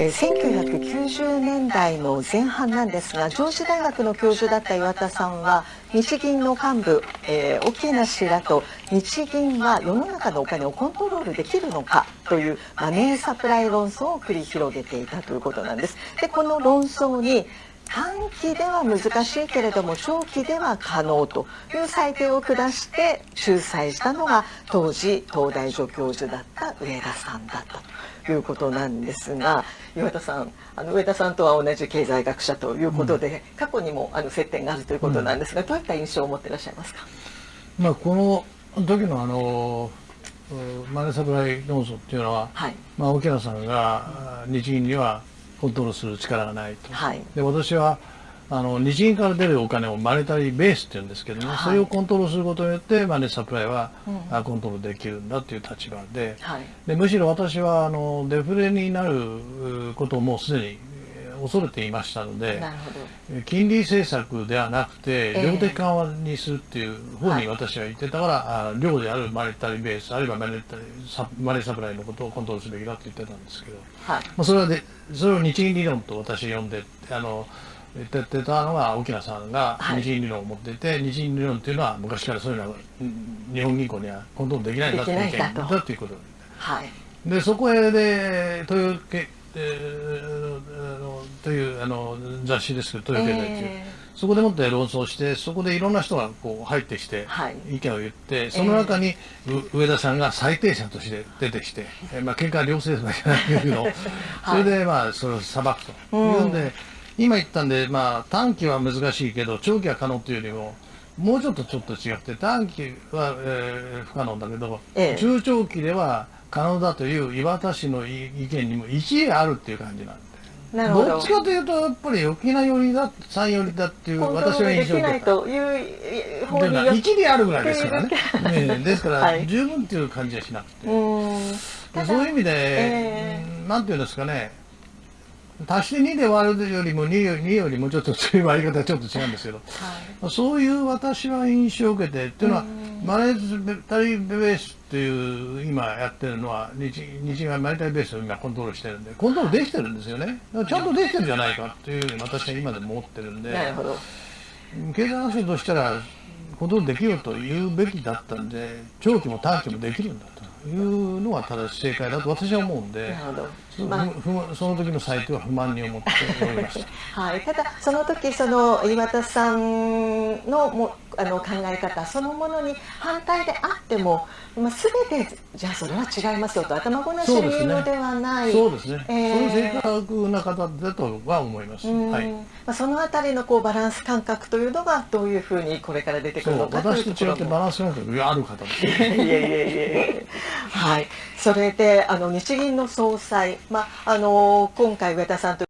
え、1990年代の前半なんですが上智大学の教授だった岩田さんは日銀の幹部、えー、沖梨氏らと日銀は世の中のお金をコントロールできるのかというマネーサプライ論争を繰り広げていたということなんです。でこの論争に短期では難しいけれども長期では可能という裁定を下して仲裁したのが当時東大助教授だった上田さんだったということなんですが岩田さんあの上田さんとは同じ経済学者ということで、うん、過去にもあの接点があるということなんですが、うん、どういった印象を持っていらっしゃいますか、まあ、この時のあのマネーサプライ論争っていうのは、はい、まあ、沖縄さんが日銀にはコントロールする力がないと、はい、で私はあの日銀から出るお金をマネタリーベースって言うんですけどね、はい、それをコントロールすることによってマネーサプライは、うん、コントロールできるんだという立場で。はい、でむしろ私はあのデフレになることをもうすでに恐れていましたので金利政策ではなくて量的緩和にするっていう方に私は言ってたから、量であるマネタリーベースあるいはマネタリマネーサプライのことをコントロールすべきだと言ってたんですけど、はい、まあ、それはでそれを日銀理論と私呼んであの言ってたのは沖縄さんが日銀理論を持っていて、はい、日銀理論っていうのは昔からそういうのは日本銀行にはコントロールできないんだという意見だということで,、はい、でそこへでというというあの雑誌です。けど「東洋経済」っていう、え。ー、そこでもって論争してそこでいろんな人がこう入ってきて、意見を言ってその中に、上田さんが最低者として出てきて、えー、まあ喧嘩は両性じゃないけど、それでまあそれを裁くと。いうんで、今言ったんで、まあ、短期は難しいけど長期は可能というよりももうちょっとちょっと違って短期は、えー、不可能だけど、ええ、中長期では可能だという岩田氏の意見にも一理あるっていう感じなんで。なるほど。どっちかというとやっぱり沖縄寄りだ三寄りだっていう私は印象で。という方に一理あるぐらいですからね。ねですから、十分っていう感じはしなくて。そういう意味で、えー、なんていうんですかね。足して2で割るよりも 2, 2よりもちょっと強い割り方はちょっと違うんですけど、はい、そういう私は印象を受けてっていうのはマネータリーベースっていう今やってるのは日日がマネタリーベースを今コントロールしてるんでコントロールできてるんですよね。ちゃんとできてるんじゃないかっていうふうに私は今でも思ってるんで経済学者としたらコントロールできると言うべきだったんで長期も短期もできるんだというのが正しい正解だと私は思うんで。まあ、その時のサイトは不満に思っておりました、はい、ただその時その岩田さんのもあの考え方そのものに反対であっても、まあ、全てじゃあそれは違いますよと頭ごなしに言うのではない。そうですね、えー、その正確な方だとは思います、はい、まあ、そのあたりのこうバランス感覚というのがどういうふうにこれから出てくるのか私と違ってバランス感覚がある方です いやいやいやいやはい、それであの日銀の総裁、まあ、あの今回上田さんと。